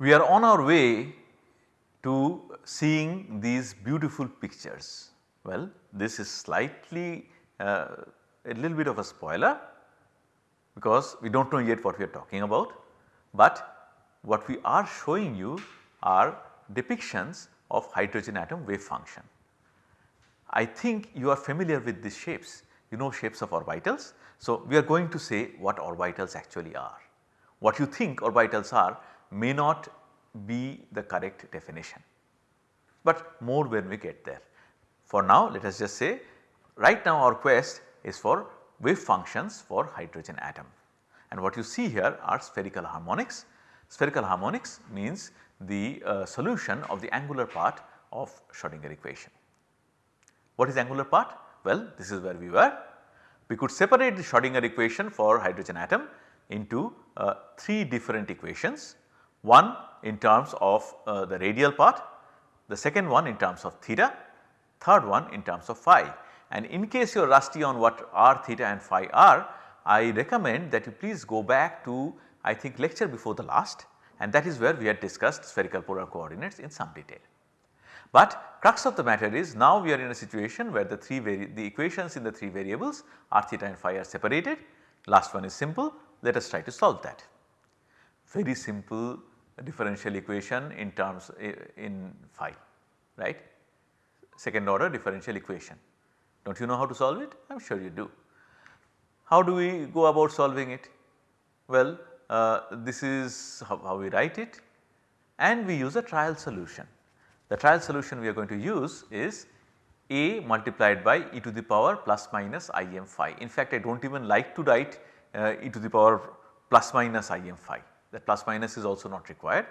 We are on our way to seeing these beautiful pictures. Well, this is slightly uh, a little bit of a spoiler because we do not know yet what we are talking about, but what we are showing you are depictions of hydrogen atom wave function. I think you are familiar with these shapes, you know shapes of orbitals. So, we are going to say what orbitals actually are. What you think orbitals are may not be the correct definition, but more when we get there. For now let us just say right now our quest is for wave functions for hydrogen atom and what you see here are spherical harmonics. Spherical harmonics means the uh, solution of the angular part of Schrodinger equation. What is angular part? Well this is where we were. We could separate the Schrodinger equation for hydrogen atom into uh, 3 different equations. One in terms of uh, the radial part, the second one in terms of theta, third one in terms of phi. And in case you are rusty on what r theta and phi are, I recommend that you please go back to I think lecture before the last and that is where we had discussed spherical polar coordinates in some detail. But crux of the matter is now we are in a situation where the 3 the equations in the 3 variables r theta and phi are separated. Last one is simple, let us try to solve that. Very simple differential equation in terms in phi right second order differential equation. Do not you know how to solve it? I am sure you do. How do we go about solving it? Well uh, this is how, how we write it and we use a trial solution. The trial solution we are going to use is a multiplied by e to the power plus minus i m phi. In fact, I do not even like to write uh, e to the power plus minus i m phi that plus minus is also not required.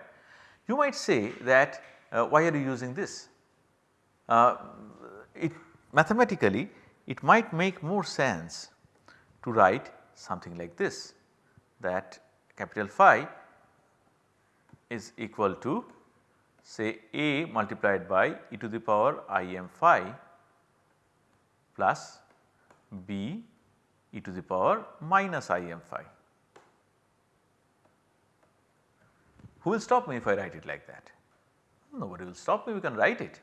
You might say that uh, why are you using this? Uh, it mathematically it might make more sense to write something like this that capital phi is equal to say a multiplied by e to the power i m phi plus b e to the power minus i m phi. Who will stop me if I write it like that? Nobody will stop me we can write it,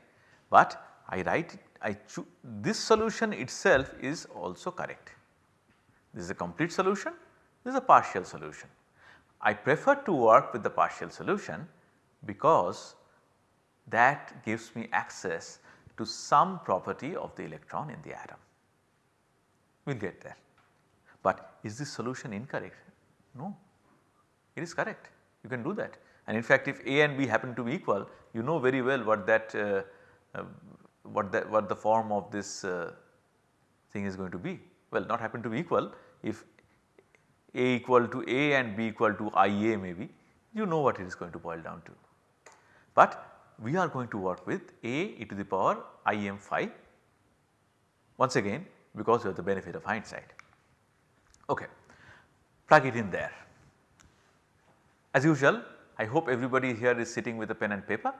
but I write it I this solution itself is also correct. This is a complete solution, this is a partial solution. I prefer to work with the partial solution because that gives me access to some property of the electron in the atom. We will get there. But is this solution incorrect? No, it is correct. You can do that. And in fact, if A and B happen to be equal, you know very well what that uh, uh, what that what the form of this uh, thing is going to be. Well, not happen to be equal. If A equal to A and B equal to IA maybe, you know what it is going to boil down to. But we are going to work with A e to the power im phi once again because we have the benefit of hindsight. Okay, plug it in there. As usual I hope everybody here is sitting with a pen and paper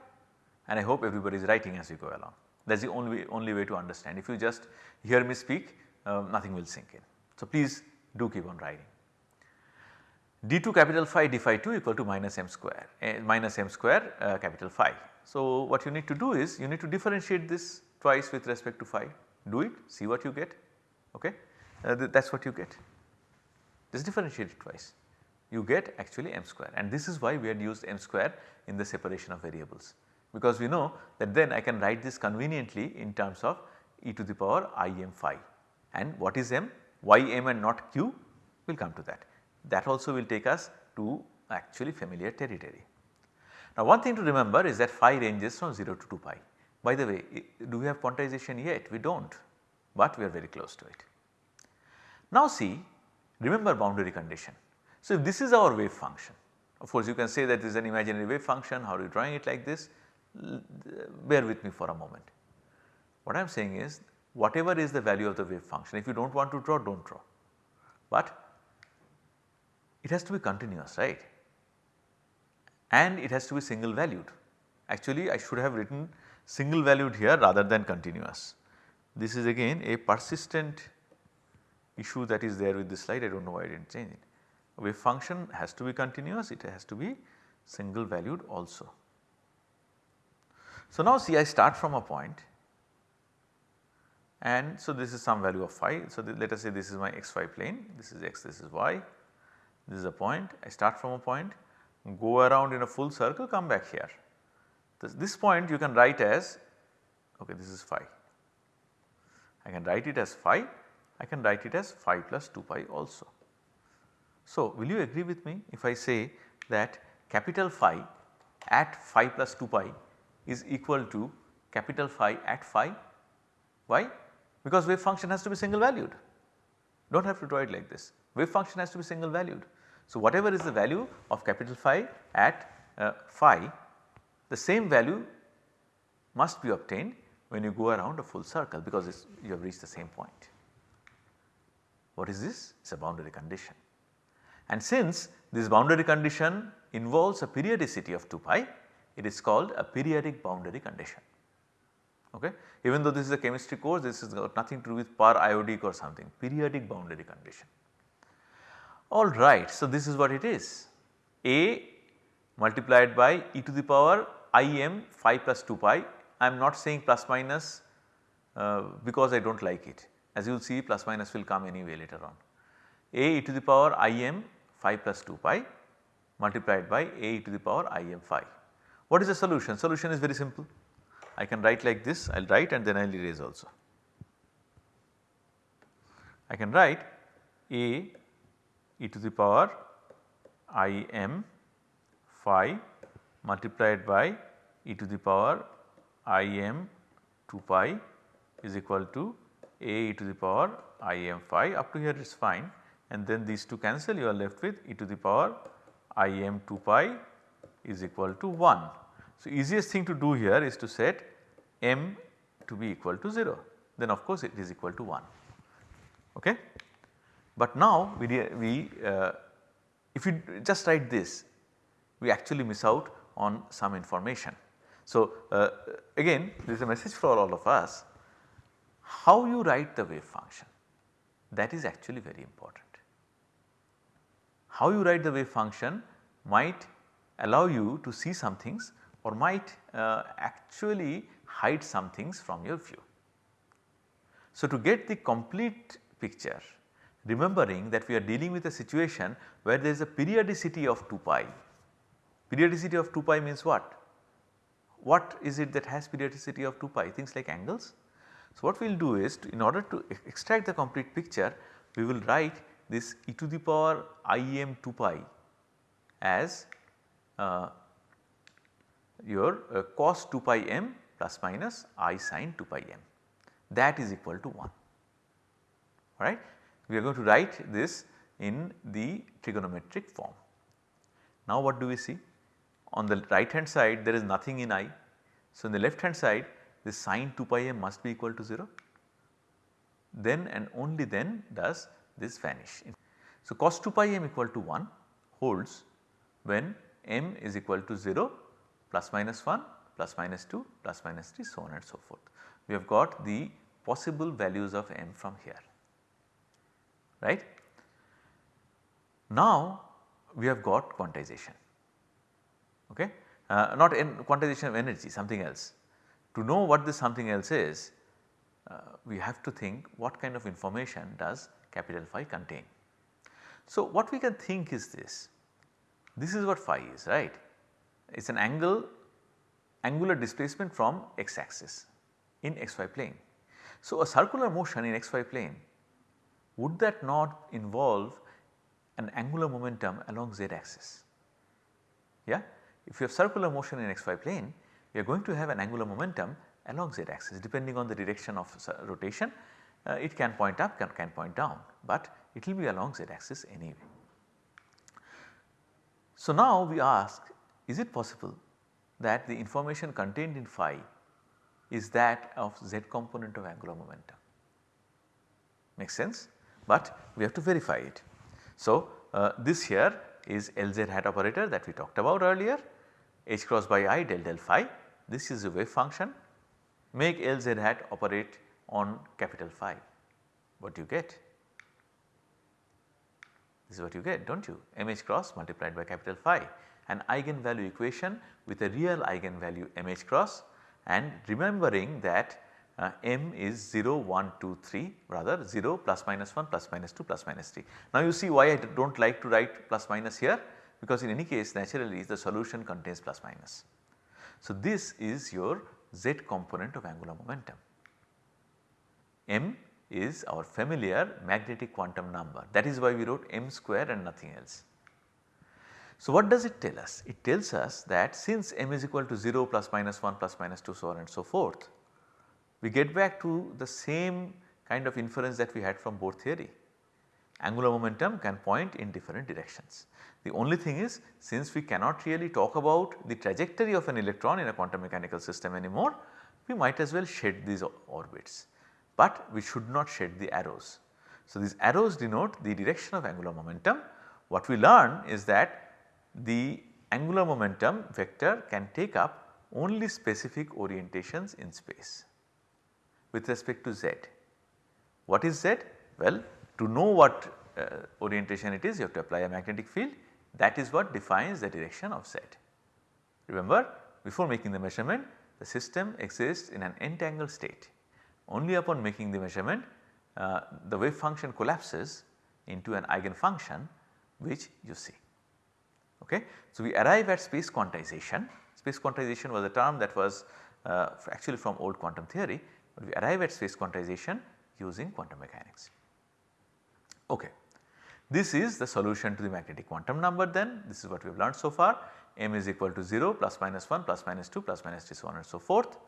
and I hope everybody is writing as we go along. That is the only, only way to understand. If you just hear me speak, uh, nothing will sink in. So, please do keep on writing. D2 capital phi d phi 2 equal to minus m square uh, minus m square uh, capital phi. So, what you need to do is you need to differentiate this twice with respect to phi do it see what you get okay uh, th that is what you get just differentiate it twice you get actually m square and this is why we had used m square in the separation of variables because we know that then I can write this conveniently in terms of e to the power i m phi and what is m? y m and not q we will come to that. That also will take us to actually familiar territory. Now one thing to remember is that phi ranges from 0 to 2 pi. By the way do we have quantization yet? We do not but we are very close to it. Now see remember boundary condition so, if this is our wave function of course you can say that this is an imaginary wave function how are you drawing it like this bear with me for a moment. What I am saying is whatever is the value of the wave function if you do not want to draw do not draw but it has to be continuous right and it has to be single valued Actually I should have written single valued here rather than continuous. This is again a persistent issue that is there with this slide I do not know why I did not change it. Wave function has to be continuous it has to be single valued also. So now see I start from a point and so this is some value of phi. So let us say this is my xy plane this is x this is y this is a point I start from a point go around in a full circle come back here. This, this point you can write as okay this is phi. I can write it as phi I can write it as phi plus 2 pi also. So will you agree with me if I say that capital phi at phi plus 2 pi is equal to capital phi at phi. Why? Because wave function has to be single valued. Do not have to draw it like this. Wave function has to be single valued. So whatever is the value of capital phi at uh, phi, the same value must be obtained when you go around a full circle because you have reached the same point. What is this? It is a boundary condition. And since this boundary condition involves a periodicity of 2 pi, it is called a periodic boundary condition. Okay. Even though this is a chemistry course, this has got nothing to do with periodic or something, periodic boundary condition. Alright, so this is what it is. A multiplied by e to the power i m phi plus 2 pi, I am not saying plus minus uh, because I do not like it. As you will see plus minus will come anyway later on. a e to the power i m phi plus 2 pi multiplied by a e to the power i m phi. What is the solution? Solution is very simple. I can write like this, I will write and then I will erase also. I can write a e to the power i m phi multiplied by e to the power i m 2 pi is equal to a e to the power i m phi up to here is fine and then these two cancel you are left with e to the power i m 2 pi is equal to 1. So, easiest thing to do here is to set m to be equal to 0 then of course it is equal to 1. Okay. But now we, we uh, if you just write this we actually miss out on some information. So, uh, again there is a message for all of us how you write the wave function that is actually very important. How you write the wave function might allow you to see some things or might uh, actually hide some things from your view. So, to get the complete picture remembering that we are dealing with a situation where there is a periodicity of 2 pi. Periodicity of 2 pi means what? What is it that has periodicity of 2 pi? Things like angles, so, what we will do is to, in order to extract the complete picture we will write this e to the power i m 2 pi as uh, your uh, cos 2 pi m plus minus i sin 2 pi m that is equal to 1 alright. We are going to write this in the trigonometric form. Now what do we see? On the right hand side there is nothing in i. So, in the left hand side the sine 2 pi m must be equal to 0 then and only then does this vanish. So, cos 2 pi m equal to 1 holds when m is equal to 0 plus minus 1 plus minus 2 plus minus 3 so on and so forth. We have got the possible values of m from here right. Now we have got quantization okay uh, not in quantization of energy something else to know what this something else is, uh, we have to think what kind of information does capital phi contain. So, what we can think is this, this is what phi is right, it is an angle angular displacement from x axis in xy plane. So, a circular motion in xy plane would that not involve an angular momentum along z axis? Yeah? If you have circular motion in xy plane you are going to have an angular momentum along z axis depending on the direction of rotation uh, it can point up can, can point down but it will be along z axis anyway. So now we ask is it possible that the information contained in phi is that of z component of angular momentum makes sense but we have to verify it. So uh, this here is Lz hat operator that we talked about earlier h cross by i del del phi. This is a wave function. Make Lz hat operate on capital phi. What do you get? This is what you get do not you mh cross multiplied by capital phi. An eigenvalue equation with a real eigenvalue mh cross and remembering that uh, m is 0, 1, 2, 3 rather 0 plus minus 1 plus minus 2 plus minus 3. Now you see why I do not like to write plus minus here because in any case naturally the solution contains plus minus. So this is your z component of angular momentum. m is our familiar magnetic quantum number that is why we wrote m square and nothing else. So what does it tell us? It tells us that since m is equal to 0 plus minus 1 plus minus 2 so on and so forth we get back to the same kind of inference that we had from Bohr theory. Angular momentum can point in different directions. The only thing is since we cannot really talk about the trajectory of an electron in a quantum mechanical system anymore, we might as well shed these orbits, but we should not shed the arrows. So, these arrows denote the direction of angular momentum. What we learn is that the angular momentum vector can take up only specific orientations in space with respect to z. What is z? Well to know what uh, orientation it is you have to apply a magnetic field that is what defines the direction of z. Remember before making the measurement the system exists in an entangled state. Only upon making the measurement uh, the wave function collapses into an eigenfunction which you see. Okay. So, we arrive at space quantization, space quantization was a term that was uh, actually from old quantum theory, but we arrive at space quantization using quantum mechanics. Okay. This is the solution to the magnetic quantum number then this is what we have learned so far m is equal to 0 plus minus 1 plus minus 2 plus minus 3 so on and so forth.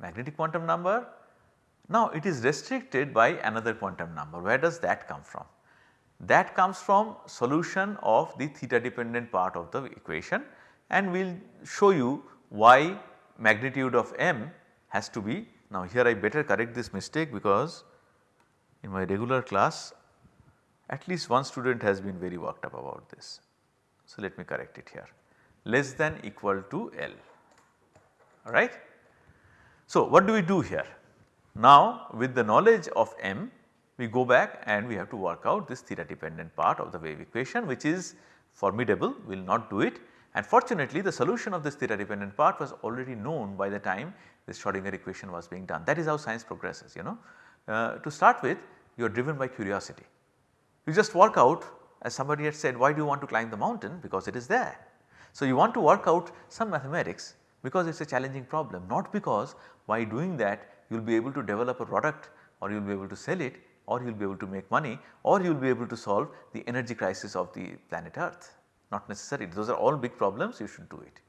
Magnetic quantum number now it is restricted by another quantum number where does that come from? That comes from solution of the theta dependent part of the equation and we will show you why magnitude of m has to be now here I better correct this mistake because in my regular class at least one student has been very worked up about this. So let me correct it here less than equal to L alright. So what do we do here? Now with the knowledge of m we go back and we have to work out this theta dependent part of the wave equation which is formidable we will not do it and fortunately the solution of this theta dependent part was already known by the time this Schrodinger equation was being done that is how science progresses you know. Uh, to start with you are driven by curiosity. You just work out as somebody had said why do you want to climb the mountain because it is there. So you want to work out some mathematics because it is a challenging problem not because by doing that you will be able to develop a product or you will be able to sell it or you will be able to make money or you will be able to solve the energy crisis of the planet earth not necessary those are all big problems you should do it.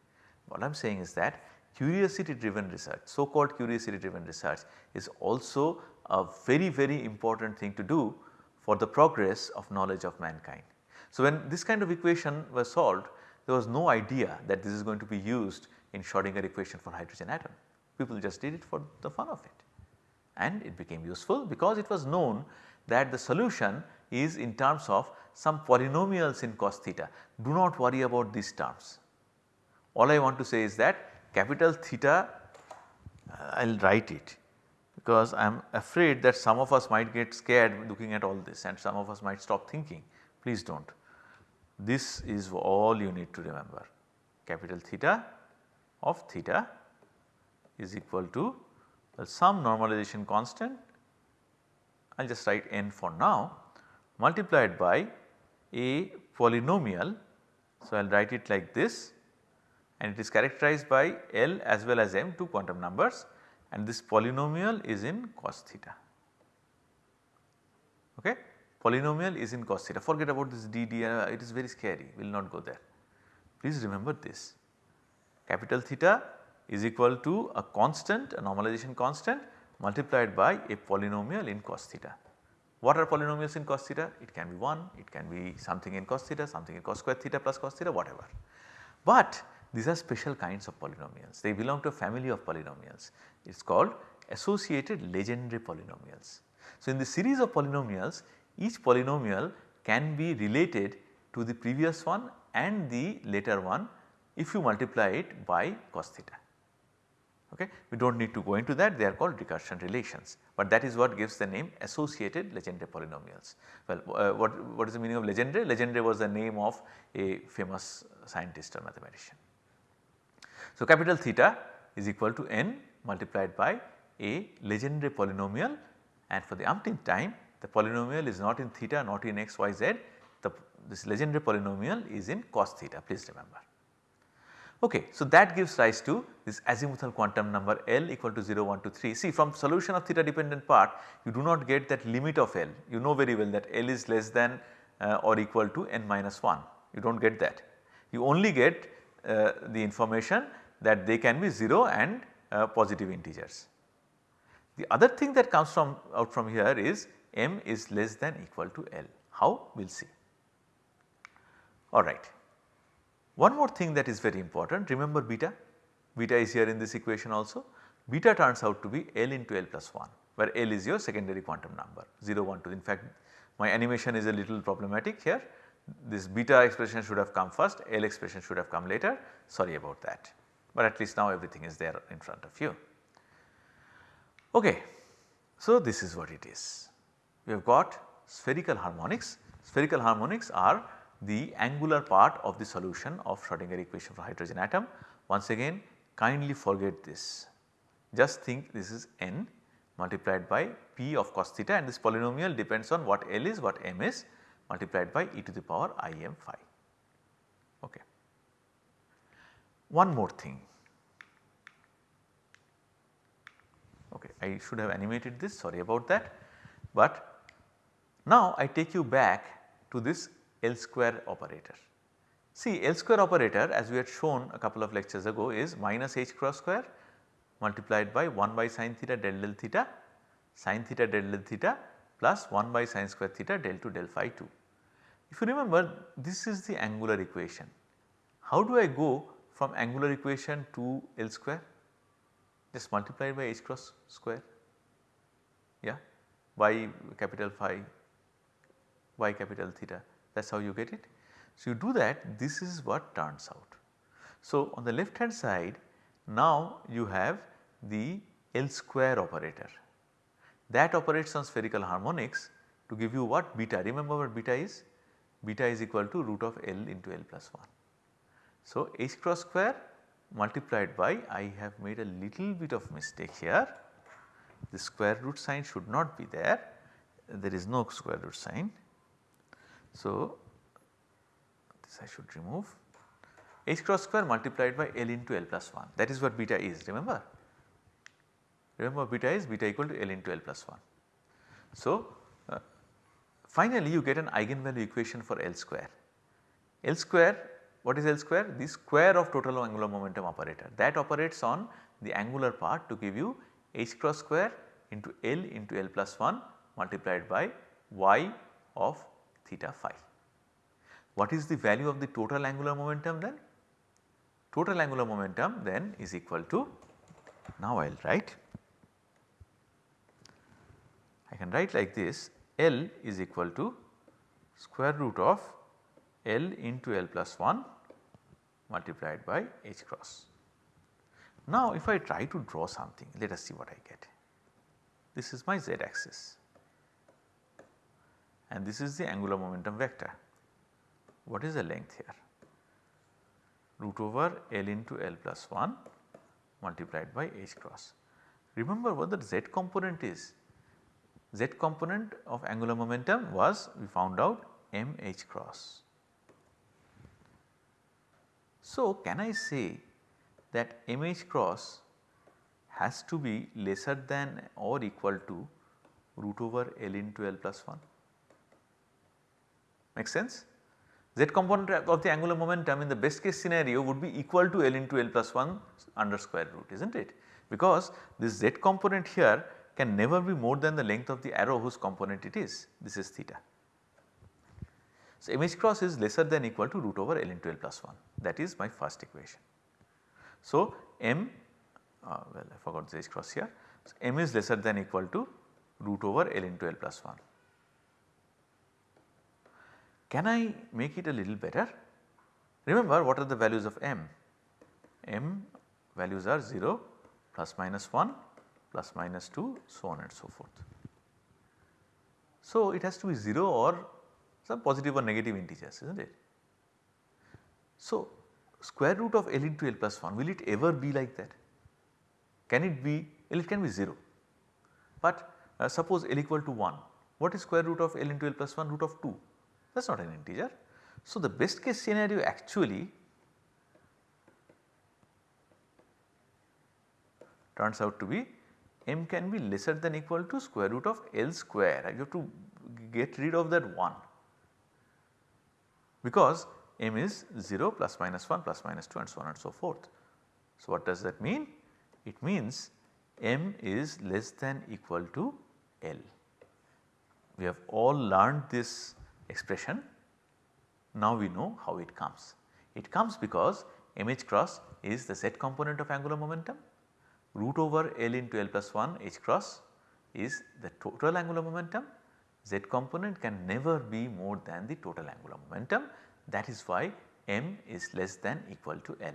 What I am saying is that curiosity driven research so called curiosity driven research is also a very very important thing to do for the progress of knowledge of mankind. So when this kind of equation was solved there was no idea that this is going to be used in Schrodinger equation for hydrogen atom people just did it for the fun of it and it became useful because it was known that the solution is in terms of some polynomials in cos theta. Do not worry about these terms. All I want to say is that capital theta uh, I will write it because I am afraid that some of us might get scared looking at all this and some of us might stop thinking. Please do not. This is all you need to remember capital theta of theta is equal to some normalization constant I will just write n for now multiplied by a polynomial. So, I will write it like this and it is characterized by L as well as M two quantum numbers and this polynomial is in cos theta. Okay. Polynomial is in cos theta forget about this d d uh, it is very scary we will not go there. Please remember this capital theta is equal to a constant a normalization constant multiplied by a polynomial in cos theta. What are polynomials in cos theta? It can be 1, it can be something in cos theta, something in cos square theta plus cos theta whatever. But these are special kinds of polynomials they belong to a family of polynomials it is called associated Legendre polynomials. So in the series of polynomials each polynomial can be related to the previous one and the later one if you multiply it by cos theta. Okay. We do not need to go into that they are called recursion relations, but that is what gives the name associated Legendre polynomials. Well uh, what, what is the meaning of Legendre? Legendre was the name of a famous scientist or mathematician. So capital theta is equal to n multiplied by a Legendre polynomial and for the umpteenth time the polynomial is not in theta not in x y z the this Legendre polynomial is in cos theta please remember. Okay, so that gives rise to this azimuthal quantum number L equal to 0, 1 to 3. See from solution of theta dependent part you do not get that limit of L you know very well that L is less than uh, or equal to n minus 1 you do not get that. You only get uh, the information that they can be 0 and uh, positive integers. The other thing that comes from out from here is m is less than equal to L. How? We will see. Alright. One more thing that is very important remember beta, beta is here in this equation also. Beta turns out to be L into L plus 1 where L is your secondary quantum number 0 1 2 in fact my animation is a little problematic here this beta expression should have come first L expression should have come later sorry about that but at least now everything is there in front of you. Okay. So, this is what it is. We have got spherical harmonics. Spherical harmonics are the angular part of the solution of Schrodinger equation for hydrogen atom. Once again kindly forget this. Just think this is n multiplied by p of cos theta and this polynomial depends on what L is what m is multiplied by e to the power i m phi. Okay. One more thing. Okay, I should have animated this sorry about that, but now I take you back to this L square operator. See L square operator as we had shown a couple of lectures ago is minus h cross square multiplied by 1 by sin theta del del theta sin theta del del theta plus 1 by sin square theta del to del phi 2. If you remember this is the angular equation. How do I go from angular equation to L square? Just multiply by h cross square yeah by capital phi y capital theta that is how you get it. So, you do that this is what turns out. So, on the left hand side now you have the L square operator that operates on spherical harmonics to give you what beta remember what beta is beta is equal to root of L into L plus 1. So, h cross square multiplied by I have made a little bit of mistake here the square root sign should not be there there is no square root sign. So, this I should remove h cross square multiplied by L into L plus 1 that is what beta is remember. Remember beta is beta equal to L into L plus 1. So, uh, finally you get an eigenvalue equation for L square. L square what is L square? The square of total angular momentum operator that operates on the angular part to give you h cross square into L into L plus 1 multiplied by y of theta phi. What is the value of the total angular momentum then? Total angular momentum then is equal to now I will write I can write like this L is equal to square root of L into L plus 1 multiplied by H cross. Now if I try to draw something let us see what I get. This is my z axis and this is the angular momentum vector. What is the length here? Root over L into L plus 1 multiplied by H cross. Remember what the z component is. Z component of angular momentum was we found out m h cross. So can I say that m h cross has to be lesser than or equal to root over L into L plus 1 make sense? Z component of the angular momentum in the best case scenario would be equal to L into L plus 1 under square root is not it? Because this Z component here can never be more than the length of the arrow whose component it is this is theta. So, m h cross is lesser than equal to root over L into L plus 1 that is my first equation. So, m uh, well I forgot the h cross here. So, m is lesser than equal to root over L into L plus 1. Can I make it a little better? Remember what are the values of m? m values are 0 plus minus 1 plus minus 2 so on and so forth. So, it has to be 0 or some positive or negative integers is not it. So, square root of L into L plus 1 will it ever be like that? Can it be L it can be 0 but uh, suppose L equal to 1 what is square root of L into L plus 1 root of 2 that is not an integer. So, the best case scenario actually turns out to be m can be lesser than equal to square root of L square you have to get rid of that 1 because m is 0 plus minus 1 plus minus 2 and so on and so forth. So, what does that mean? It means m is less than equal to L. We have all learned this expression now we know how it comes. It comes because mh cross is the z component of angular momentum root over L into L plus 1 h cross is the total angular momentum z component can never be more than the total angular momentum that is why m is less than equal to L.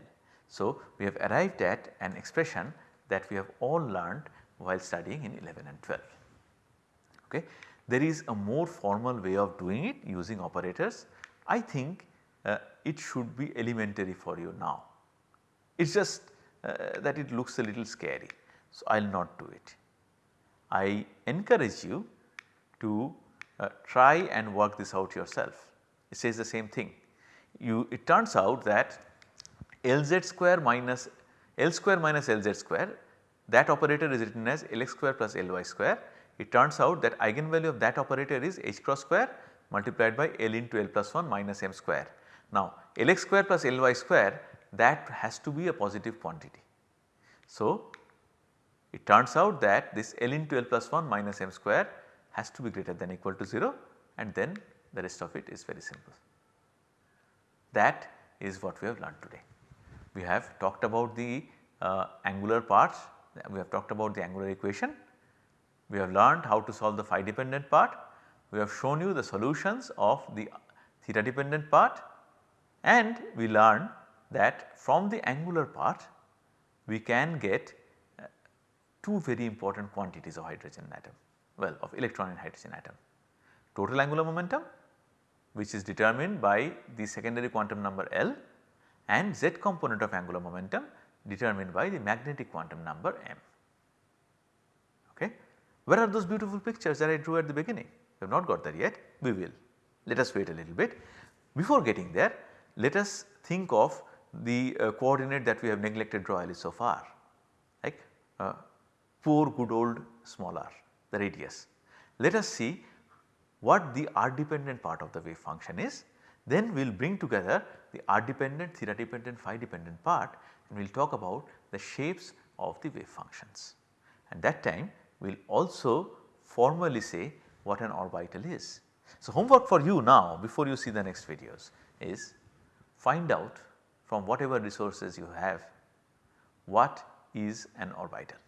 So, we have arrived at an expression that we have all learned while studying in 11 and 12. Okay. There is a more formal way of doing it using operators. I think uh, it should be elementary for you now. It is just uh, that it looks a little scary. So, I will not do it. I encourage you to uh, try and work this out yourself. It says the same thing you it turns out that Lz square minus L square minus Lz square that operator is written as Lx square plus Ly square. It turns out that eigenvalue of that operator is h cross square multiplied by L into L plus 1 minus m square. Now Lx square plus Ly square that has to be a positive quantity. So it turns out that this L into L plus 1 minus m square has to be greater than equal to 0 and then the rest of it is very simple. That is what we have learned today. We have talked about the uh, angular parts, we have talked about the angular equation, we have learned how to solve the phi dependent part, we have shown you the solutions of the theta dependent part and we learned that from the angular part we can get uh, two very important quantities of hydrogen atom well of electron and hydrogen atom total angular momentum which is determined by the secondary quantum number L and z component of angular momentum determined by the magnetic quantum number m. Okay. Where are those beautiful pictures that I drew at the beginning? We have not got there yet, we will. Let us wait a little bit. Before getting there, let us think of the uh, coordinate that we have neglected royally so far like uh, poor good old small r the radius. Let us see what the r dependent part of the wave function is then we will bring together the r dependent, theta dependent, phi dependent part and we will talk about the shapes of the wave functions. And that time we will also formally say what an orbital is. So, homework for you now before you see the next videos is find out from whatever resources you have what is an orbital.